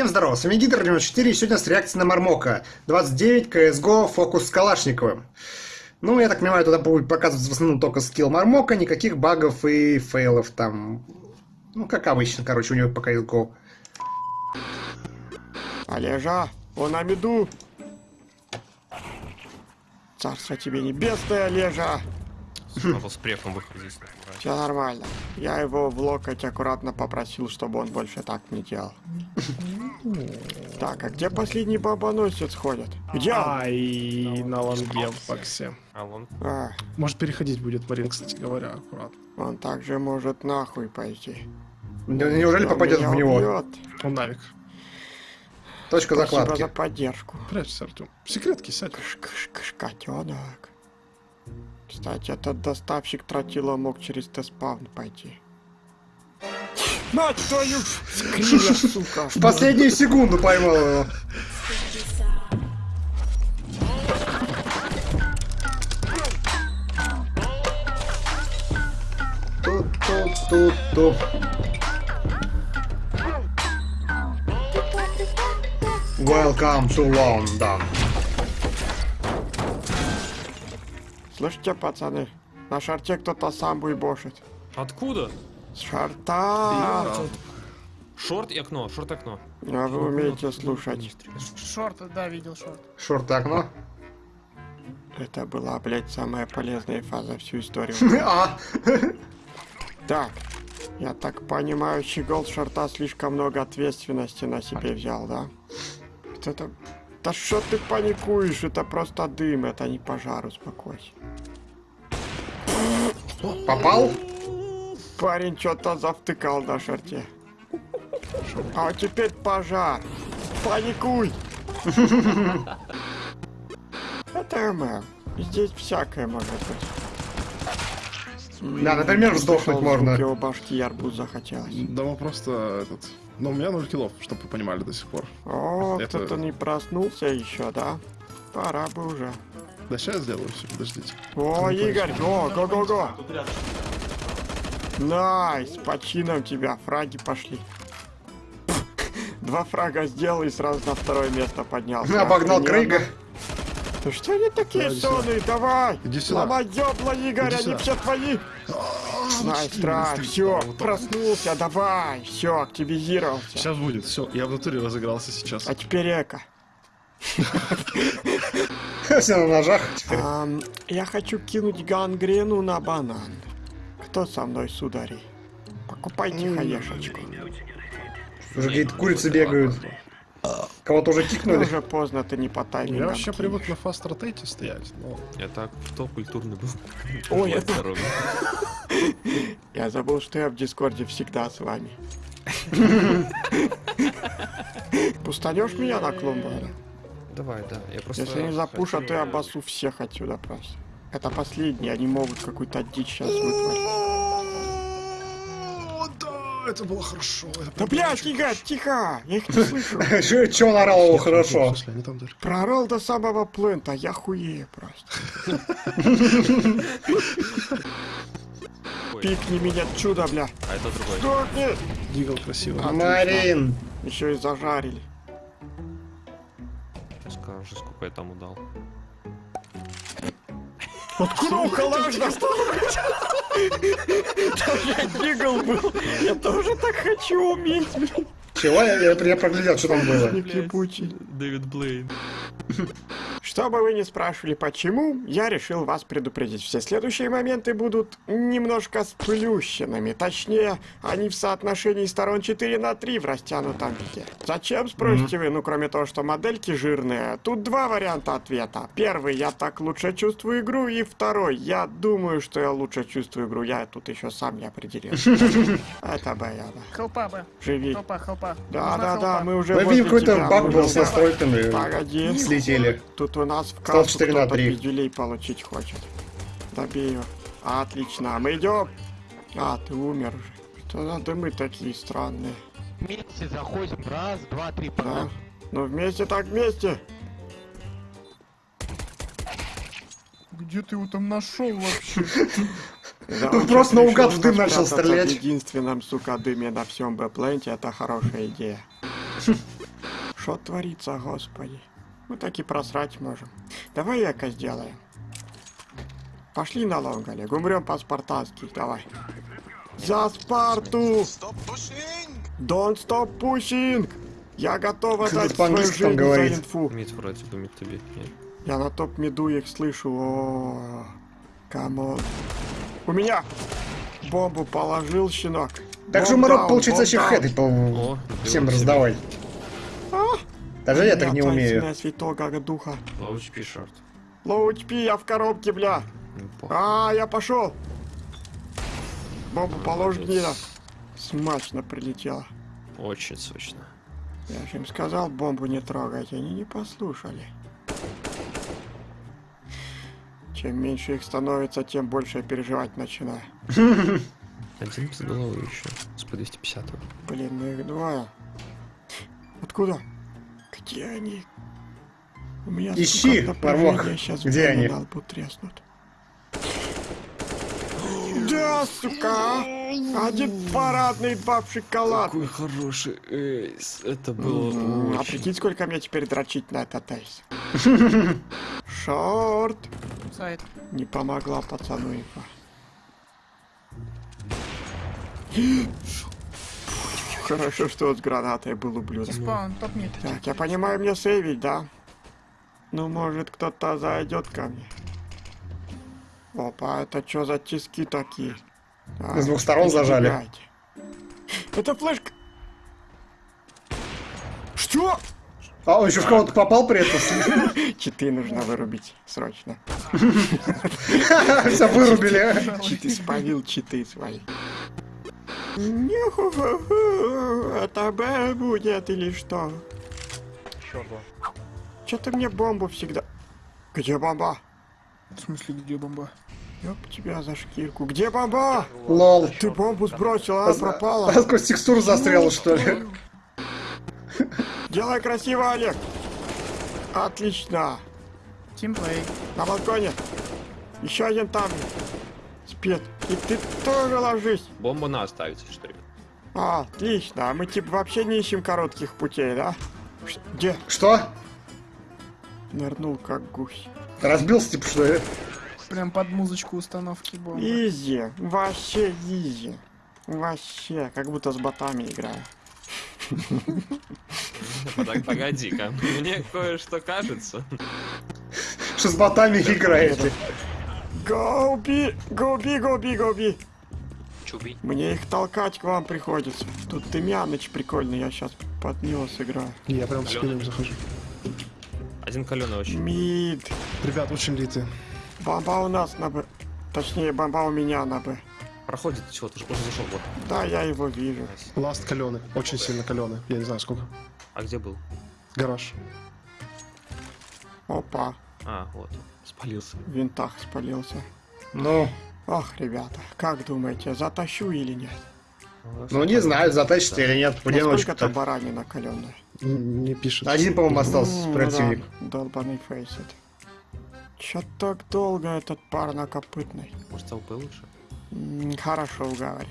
Всем здорово, с вами Гидр 94 и сегодня с реакцией на Мармока. 29 CSGO фокус с Калашниковым. Ну, я так понимаю, туда будет показываться в основном только скилл Мармока, никаких багов и фейлов там. Ну, как обычно, короче, у него по CSGO. Олежа, он на меду. Царство тебе небесное, Олежа. Надо с префом выходить. Все нормально. Я его в локоть аккуратно попросил, чтобы он больше так не делал. Так, а где последний бомбоносец ходит? Где он? Ай, на лонге в боксе. А А, Может переходить будет Марин, кстати говоря, аккуратно. он также может нахуй пойти. Не- Неужели попадет в него? убьет. Он навик. Точка Спасибо закладки. за поддержку. Прячься, Артем. Секретки сядь. Кыш-кыш-кыш, котенок. Кстати, этот доставщик тротила мог через теспаун пойти. Мать твою! Скриля, сука! В последнюю секунду поймал его. Тут-тут-тут-тут. Welcome to London. Слышите, пацаны? На шарте кто-то сам буйбошит. Откуда? С шарта! Шорт и окно, шорт и окно. А вы умеете слушать. Шорт, да, видел шорт. Шорт окно. Это была, блядь, самая полезная фаза всю историю. А, Так, я так понимаю, щегол с шарта слишком много ответственности на себе взял, да? Это... Да что ты паникуешь? Это просто дым, это не пожар, успокойся. попал? Парень что-то завтыкал на шарте. А теперь пожар. Паникуй! Это ММ. Здесь всякое может быть. Да, например, сдохнуть можно. его башки и арбуз захотелось. Да мы просто этот... Но у меня 0 киллов, чтобы вы понимали до сих пор. О, Это- кто-то не проснулся еще, да? Пора бы уже. Да сейчас сделаю все, подождите. О, Игорь, о, го-го-го! Nice, почин у тебя, фраги пошли. Два фрага сделал и сразу на второе место поднялся. Обогнал Охрененно. Крейга. Ну что они такие сонные, давай! Иди сюда. Ломай ёбла, Игорь, они все твои! Nice try, все, проснулся, давай, все, активизировался. Сейчас будет, все. Я в натуре разыгрался сейчас. А теперь эко. Все на ножах. я хочу кинуть гангрену на банан. Кто со мной, судари? Покупайте хаешечку. Уже какие-то курицы бегают. Кого-то уже Ну, кикнули. уже поздно, ты не по таймингам. Я вообще привык на fast rotate стоять, но... Я так кто культурный был. Ой, Будь это- здоров. Я забыл, что я в Дискорде всегда с вами. Пустанешь меня на клумбу? Давай, да. Я просто... Если не запушат, то я обоссу всех отсюда просто. Это последние, они могут какую-то дичь сейчас вытворить. Это было хорошо. Да блядь, Игорь, тихо! Я их не слышу. Че он орал его хорошо. Пророл до самого плента, я хуею просто. Пикни меня чудо, бля. А это другой. Сдохни! Дигл красиво. Марин. Еще и зажарили. Я скажу, сколько я там удал. Откуда у калаш достал? Там я дигл был. Я тоже так хочу уметь, блин. Чего? Я, я, я проглядел, что там было. Дэвид Блейн. Что бы вы ни спрашивали почему, я решил вас предупредить. Все следующие моменты будут немножко сплющенными. Точнее, они в соотношении сторон 4 на 3 в растянутом виде. Зачем, спросите вы? Ну, кроме того, что модельки жирные. Тут два варианта ответа. Первый, я так лучше чувствую игру. И второй, я думаю, что я лучше чувствую игру. Я тут еще сам не определил. Это баяна. Хелпа бы. Живи. Хелпа, хелпа. Да, да, да, мы уже Мы видим, какой-то баг был с настройками. Погоди. Слетели. Тут у нас в кассу 4 на кто-то 3. пиздюлей получить хочет. Добей его. Отлично, мы идем. А, ты умер уже. Что за дымы такие странные? Вместе заходим. Раз, два, три, Да? пора. Ну вместе так вместе. Где ты его там нашел вообще? Да, Ну, он просто наугад в дым начал стрелять. В единственном, сука, дыме на всем Бэпленте, это хорошая идея. Что творится, господи? Мы так и просрать можем. Давай эко сделаем. Пошли на long, Олег. Умрем по-спартански. Давай. За Спарту! Don't stop pushing! Я готов Ты свою жизнь за говорит. инфу. Mid вроде бы, mid тебе. Я на top mid -у их слышу. О, come on. У меня бомбу положил щенок. Так же даун, получится еще даун. хэты по О, всем раздавай. Даже я так не умею. святого духа. себя. Low HP short. Лоу HP, я в коробке, бля. Ну. А, я пошел. Бомбу положь, гнида. Смачно прилетела. Очень сочно. Я же им сказал бомбу не трогать, они не послушали. Чем меньше их становится, тем больше я переживать начинаю. Один без головы еще. С по 250 Блин, ну их двое. Откуда? Где они? У меня Ищи, сейчас Где они? треснут. Да, сука! Один парадный, два в шоколад. Какой хороший эйс. Это было М, А очень... прикинь, сколько мне теперь дрочить на этот эйс. Шорт. Сайт. Не помогла пацану инфа. Хорошо, что вот с гранатой был ублюдок. Спаун, топ мид. Так, я понимаю, мне сейвить, да? Ну, может, кто-то зайдет ко мне. Опа, это что за тиски такие? Так, С двух сторон зажали. убегайте. Это флешка. Что? А он еще в кого-то попал при этом. Читы нужно вырубить срочно. Все вырубили. Читы спалил читы свои. Нюху-ху-ху, Это Б будет или что? Что-то мне бомбу всегда... Где бомба? В смысле, где бомба? Ёб тебя за шкирку. Где бомба? Лол. Ты бомбу сбросил, а пропала. А сквозь текстуру застрял, что ли? Делай красиво, Олег. Отлично. Тимплей. На балконе. Еще один там. Спит. И ты тоже ложись. Бомбу на оставить, что ли? А, отлично. А мы типа вообще не ищем коротких путей, да? Где? Что? Нырнул как гусь. Разбился, типа, что ли? Прям под музычку установки бомбы. Изи. Вообще изи. Вообще, как будто с ботами играю. Так, погоди-ка. Мне кое-что кажется. Что с ботами играете? Гоуби! Гоуби, гоуби, гоуби! Чуби. Мне их толкать к вам приходится. Тут Тымяныч прикольный, я сейчас под него сыграю. Я прям с спиной захожу. Один каленый очень. Мид. Ребят, очень литы. Бомба у нас на Б. Точнее, бомба у меня на Б. Проходит, чего, ты же уже зашел, вот. Да, я его вижу. Ласт каленый. Очень сильно каленый. Я не знаю сколько. А где был? Гараж. Опа, А, вот. Спалился. в винтах спалился. Ну, Ох, ребята, как думаете, затащу или нет? ну не знаю, затащите или нет, в одиночку там баранина каленая? Не пишет. Один, по-моему, остался М, ну противник. да, долбаный фейсит. Чё так долго этот парнокопытный? Может, ЛП лучше? М, Хорошо уговорил.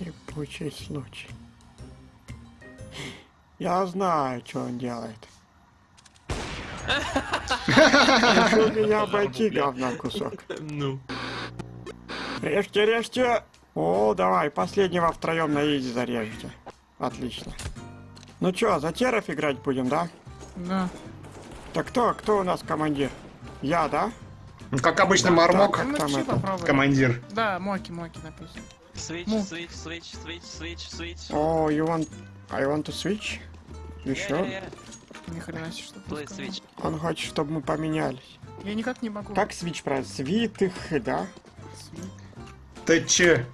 Ебучий случай. Я знаю, что он делает. Решил меня обойти, говна кусок. Ну. Режьте, режьте! О, давай, последнего втроем на изи зарежьте. Отлично. Ну чё, за теров играть будем, да? Да. Так кто, кто у нас командир? Я, да? Ну, как обычно, Мармок, Как Ну, там это? командир. Да, Моки, Моки написано. Switch, Ну. switch, switch, switch, switch, switch. О, you want... I want to switch? You Yeah, sure? yeah, Ни хрена себе, что сказал. switch. Он хочет, чтобы мы поменялись. Я никак не могу. Как свич правильно? Свитых, да? Ты че?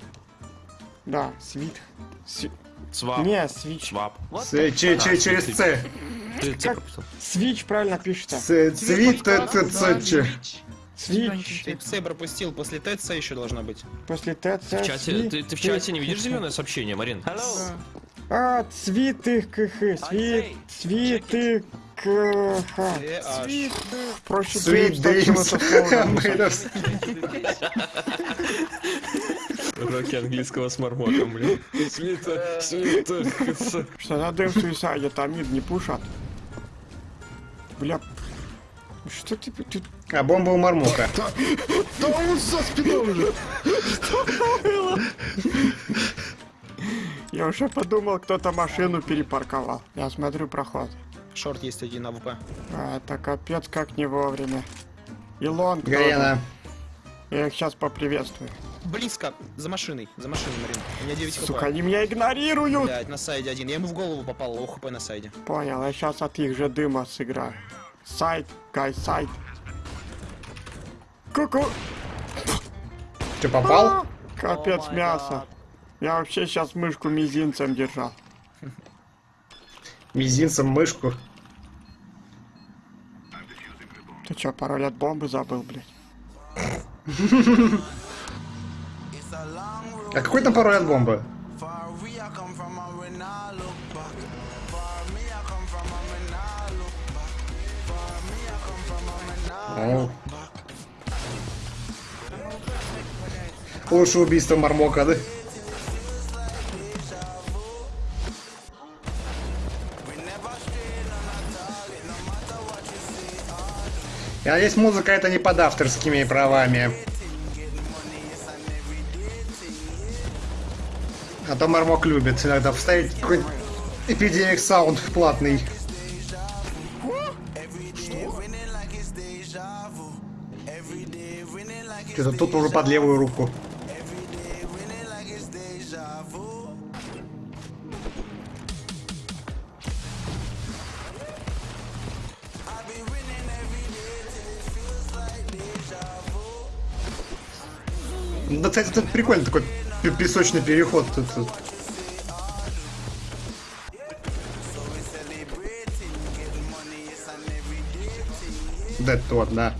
Да, свит. Сви- Свап. Не, свич. Свап. С- че- че- Через С. Как? Свич правильно пишется. Ц- Цвит, т- т- ц- че. Свич. Ты пропустил, после ТЦ еще должна быть. После ТЦ. В чате, ты, ты в чате не видишь зеленое сообщение, Марин? Hello. А, цвитых кх. Свит. say, Цвиты кх. Э. Свит, Проще Уроки английского с мармотом, блин. Свита, свита. Что за дым в suicide? Там mid не пушат. Бля. Что ты... ты... А бомба у Мармока. Да он за спиной уже! Я уже подумал, кто-то машину перепарковал. Я смотрю проход. Short есть один АВП. А, это капец как не вовремя. И long тоже. Гарена. Я их сейчас поприветствую. Близко, за машиной, за машиной, Марин. У меня 9 хп. Сука, они меня игнорируют! Блядь, на сайде один. Я ему в голову попал, low хп на сайде. Понял, я сейчас от их же дыма сыграю. Site, guy, site. Ку-ку! Че, попал? Капец Oh my мясо. Я вообще сейчас мышку мизинцем держал. Мизинцем мышку. Ты чё, пароль от бомбы забыл, блядь? А какой там пароль от бомбы? О. Лучше убийство Мармока, да? Я надеюсь, музыка это не под авторскими правами. А то Мармок любит иногда вставить какой-нибудь эпидемик саунд платный. Что-то тут уже под левую руку. Да, кстати, это прикольно такой пе- песочный переход. Тут. Да, тот, да.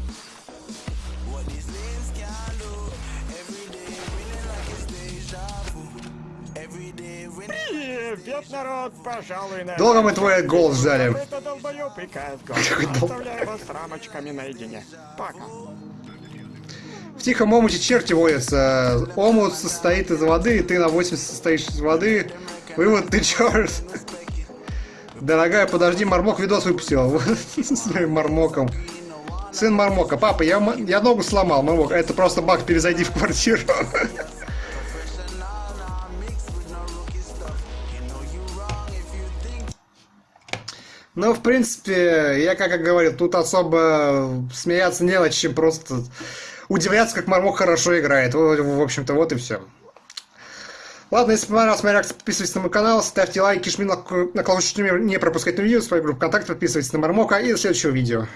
Привет, народ, пожалуй, на... Долго мы твой голос ждали. Это долбоёб. Какой дол- Оставляю вас с рамочками наедине. Пока. Тихом омуте черти водятся. Омут состоит из воды, и ты на 80 состоишь из воды. Вывод, ты черт. Дорогая, подожди, Мармок видос выпустил. С своим Мармоком. Сын Мармока. Папа, я, я ногу сломал, Мармок. Это просто баг, перезайди в квартиру. Ну, в принципе, я как говорил, тут особо смеяться не над чем, просто удивляться, как Мармок хорошо играет. В, в общем-то, вот и все. Ладно, если понравилась моя реакция, подписывайтесь на мой канал, ставьте лайки, жми на, на колокольчик, чтобы не пропускать новые видео, свою группу ВКонтакте, подписывайтесь на Мармока и до следующего видео.